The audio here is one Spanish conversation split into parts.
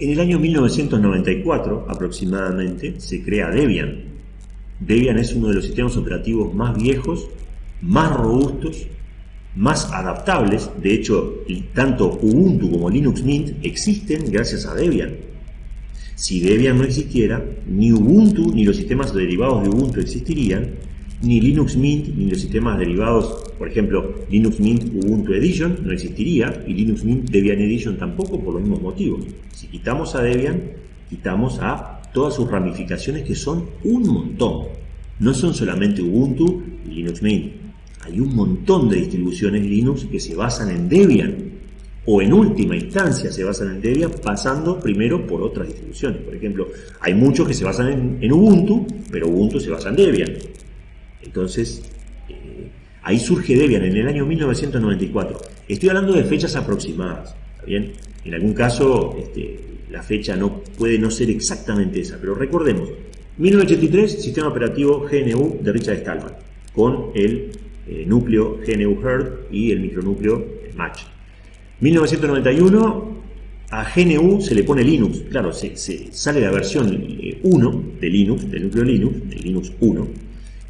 En el año 1994 aproximadamente se crea Debian. Debian es uno de los sistemas operativos más viejos, más robustos, más adaptables. De hecho, tanto Ubuntu como Linux Mint existen gracias a Debian. Si Debian no existiera, ni Ubuntu ni los sistemas derivados de Ubuntu existirían, ni Linux Mint ni los sistemas derivados, por ejemplo, Linux Mint Ubuntu Edition no existiría y Linux Mint Debian Edition tampoco por los mismos motivos. Si quitamos a Debian, quitamos a todas sus ramificaciones que son un montón. No son solamente Ubuntu y Linux Mint. Hay un montón de distribuciones Linux que se basan en Debian o en última instancia se basan en Debian pasando primero por otras distribuciones. Por ejemplo, hay muchos que se basan en, Ubuntu, pero Ubuntu se basa en Debian. Entonces, eh, ahí surge Debian en el año 1994. Estoy hablando de fechas aproximadas, bien? En algún caso, este, la fecha no puede no ser exactamente esa, pero recordemos, 1983, sistema operativo GNU de Richard Stallman, con el eh, núcleo GNU Herd y el micronúcleo Match. 1991, a GNU se le pone Linux, claro, se, sale la versión 1 eh, de Linux, del núcleo Linux, de Linux 1,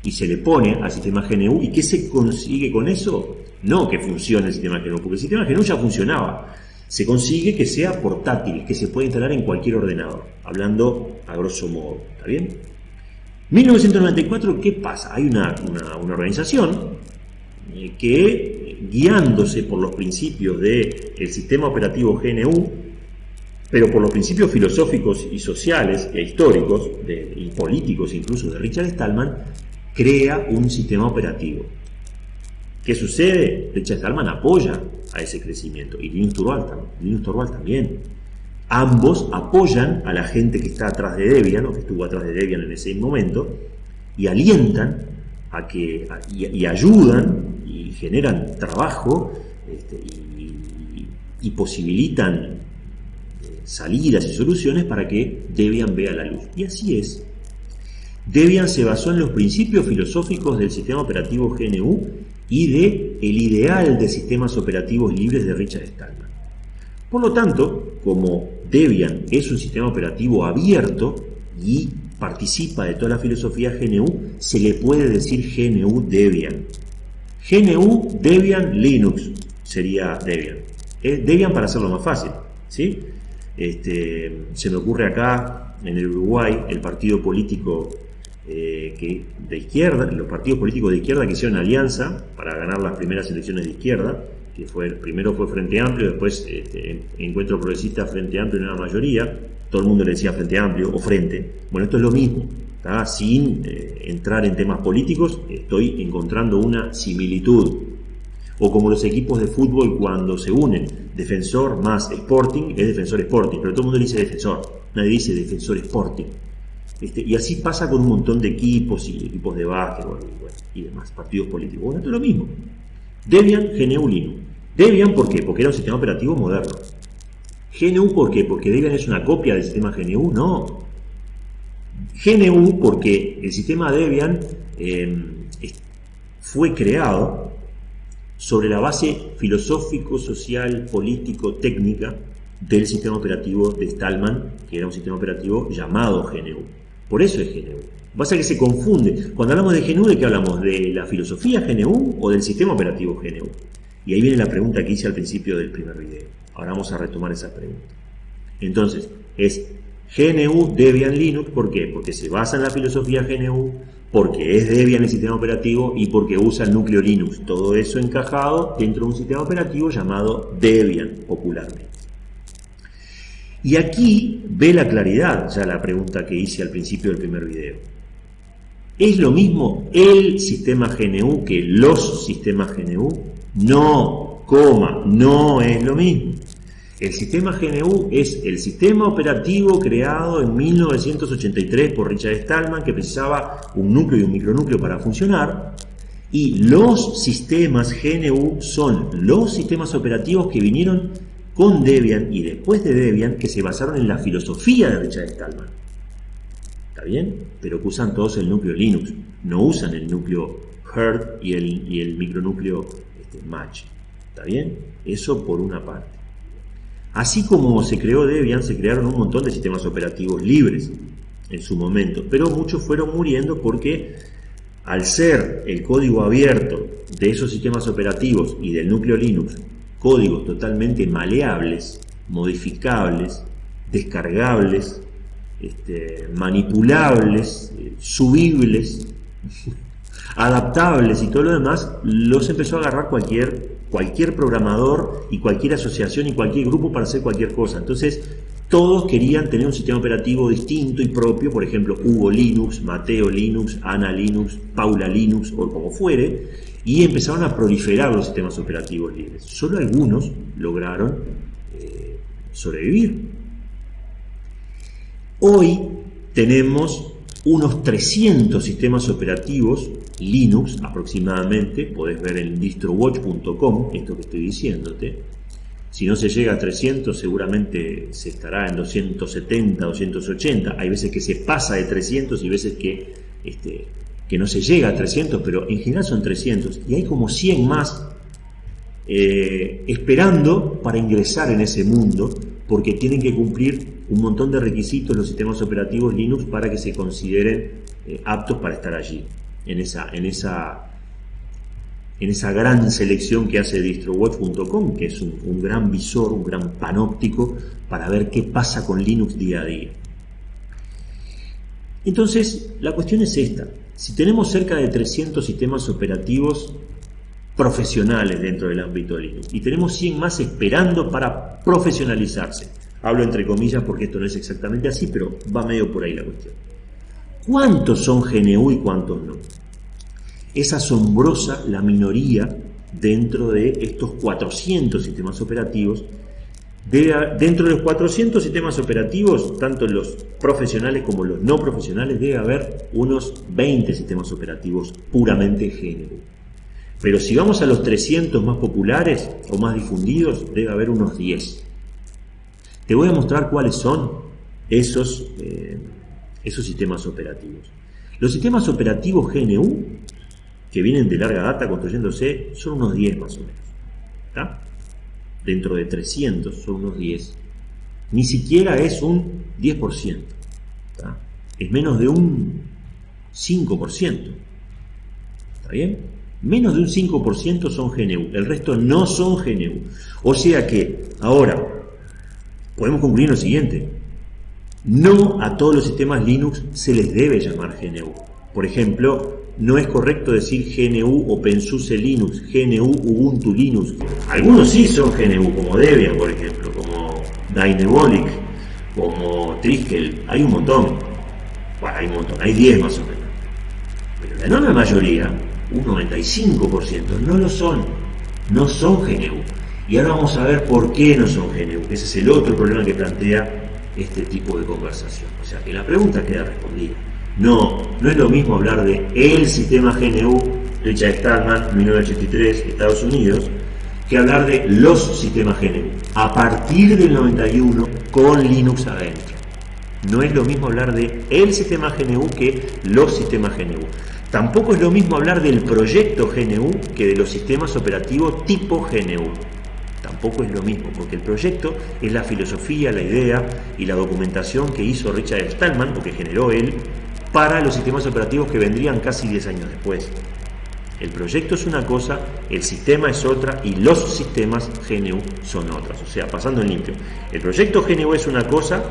y se le pone al sistema GNU. ¿Y qué se consigue con eso? No que funcione el sistema GNU, porque el sistema GNU ya funcionaba. Se consigue que sea portátil, que se pueda instalar en cualquier ordenador, hablando a grosso modo. ¿Está bien? 1994, ¿qué pasa? Hay una, organización eh, que, guiándose por los principios del sistema operativo GNU, pero por los principios filosóficos y sociales e históricos y políticos incluso de Richard Stallman, crea un sistema operativo. ¿Qué sucede? Richard Stallman apoya a ese crecimiento y Linus Torvald, también. Ambos apoyan a la gente que está atrás de Debian o que estuvo atrás de Debian en ese momento y alientan a que y, ayudan y generan trabajo este, y, posibilitan eh, salidas y soluciones para que Debian vea la luz. Y así es. Debian se basó en los principios filosóficos del sistema operativo GNU y de el ideal de sistemas operativos libres de Richard Stallman. Por lo tanto, como Debian es un sistema operativo abierto y participa de toda la filosofía GNU, se le puede decir GNU Debian. GNU Debian Linux sería Debian. Debian para hacerlo más fácil. ¿sí? Este, se me ocurre acá, en el Uruguay, el partido político eh, que de izquierda, los partidos políticos de izquierda que hicieron alianza para ganar las primeras elecciones de izquierda, que fue primero fue Frente Amplio, después este, Encuentro Progresista Frente Amplio en una mayoría, todo el mundo le decía Frente Amplio o Frente. Bueno, esto es lo mismo, sin eh, entrar en temas políticos, estoy encontrando una similitud. O como los equipos de fútbol cuando se unen, defensor más Sporting es defensor Sporting, pero todo el mundo dice defensor, nadie dice defensor Sporting. Este, y así pasa con un montón de equipos y equipos de básquetbol y, demás, partidos políticos. Bueno, esto es lo mismo. Debian, GNU, Linux. Debian, ¿por qué? Porque era un sistema operativo moderno. GNU, ¿por qué? Porque Debian es una copia del sistema GNU, no. GNU, porque el sistema Debian em, fue creado sobre la base filosófico, social, político, técnica del sistema operativo de Stallman, que era un sistema operativo llamado GNU. Por eso es GNU. Pasa que se confunde. Cuando hablamos de GNU, ¿de qué hablamos? ¿De la filosofía GNU o del sistema operativo GNU? Y ahí viene la pregunta que hice al principio del primer video. Ahora vamos a retomar esa pregunta. Entonces, es GNU Debian Linux, ¿por qué? Porque se basa en la filosofía GNU, porque es Debian el sistema operativo y porque usa el núcleo Linux. Todo eso encajado dentro de un sistema operativo llamado Debian popularmente. Y aquí ve la claridad ya la pregunta que hice al principio del primer video. ¿Es lo mismo el sistema GNU que los sistemas GNU? No, coma, no es lo mismo. El sistema GNU es el sistema operativo creado en 1983 por Richard Stallman que precisaba un núcleo y un micronúcleo para funcionar. Y los sistemas GNU son los sistemas operativos que vinieron con Debian y después de Debian que se basaron en la filosofía de Richard Stallman. ¿Está bien? Pero que usan todos el núcleo Linux, no usan el núcleo Herd y el, micronúcleo este, Match. ¿Está bien? Eso por una parte. Así como se creó Debian, se crearon un montón de sistemas operativos libres en su momento, pero muchos fueron muriendo porque al ser el código abierto de esos sistemas operativos y del núcleo Linux códigos totalmente maleables, modificables, descargables, este, manipulables, eh, subibles, adaptables y todo lo demás, los empezó a agarrar cualquier, cualquier programador y cualquier asociación y cualquier grupo para hacer cualquier cosa. Entonces, todos querían tener un sistema operativo distinto y propio, por ejemplo, Hugo Linux, Mateo Linux, Ana Linux, Paula Linux o como fuere, y empezaron a proliferar los sistemas operativos libres. Solo algunos lograron eh, sobrevivir. Hoy tenemos unos 300 sistemas operativos Linux aproximadamente, podés ver en distrowatch.com esto que estoy diciéndote. Si no se llega a 300, seguramente se estará en 270, 280. Hay veces que se pasa de 300 y veces que, este, que no se llega a 300, pero en general son 300. Y hay como 100 más eh, esperando para ingresar en ese mundo, porque tienen que cumplir un montón de requisitos los sistemas operativos Linux para que se consideren eh, aptos para estar allí en esa, en esa, en esa gran selección que hace distrowatch.com, que es un, gran visor, un gran panóptico para ver qué pasa con Linux día a día. Entonces, la cuestión es esta. Si tenemos cerca de 300 sistemas operativos profesionales dentro del ámbito Linux y tenemos 100 más esperando para profesionalizarse, hablo entre comillas porque esto no es exactamente así, pero va medio por ahí la cuestión. ¿Cuántos son GNU y cuántos no? Es asombrosa la minoría dentro de estos 400 sistemas operativos. dentro de los 400 sistemas operativos, tanto los profesionales como los no profesionales, debe haber unos 20 sistemas operativos puramente GNU. Pero si vamos a los 300 más populares o más difundidos, debe haber unos 10. Te voy a mostrar cuáles son esos eh, esos sistemas operativos. Los sistemas operativos GNU, que vienen de larga data construyéndose, son unos 10 más o menos. Dentro de 300 son unos 10. Ni siquiera es un 10%. Es menos de un 5%. ¿Está bien? Menos de un 5% son GNU. El resto no son GNU. O sea que, ahora, podemos concluir lo siguiente. No a todos los sistemas Linux se les debe llamar GNU. Por ejemplo, no es correcto decir GNU OpenSUSE Linux, GNU Ubuntu Linux. Algunos sí son GNU, como Debian, por ejemplo, como Dynebolic, como Triskel. Hay un montón. Bueno, hay un montón, hay 10 más o menos. Pero la enorme mayoría, un 95%, no lo son. No son GNU. Y ahora vamos a ver por qué no son GNU. Ese es el otro problema que plantea este tipo de conversación. O sea que la pregunta queda respondida. No, no es lo mismo hablar de el sistema GNU, Richard Stallman, 1983, Estados Unidos, que hablar de los sistemas GNU, a partir del 91 con Linux adentro. No es lo mismo hablar de el sistema GNU que los sistemas GNU. Tampoco es lo mismo hablar del proyecto GNU que de los sistemas operativos tipo GNU tampoco es lo mismo, porque el proyecto es la filosofía, la idea y la documentación que hizo Richard Stallman, o que generó él, para los sistemas operativos que vendrían casi 10 años después. El proyecto es una cosa, el sistema es otra y los sistemas GNU son otras. O sea, pasando en limpio. El proyecto GNU es una cosa,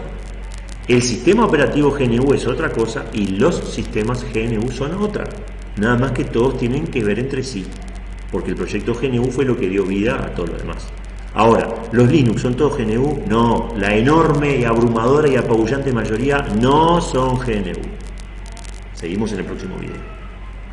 el sistema operativo GNU es otra cosa y los sistemas GNU son otra. Nada más que todos tienen que ver entre sí, porque el proyecto GNU fue lo que dio vida a todo lo demás. Ahora, ¿los Linux son todos GNU? No, la enorme y abrumadora y apabullante mayoría no son GNU. Seguimos en el próximo video.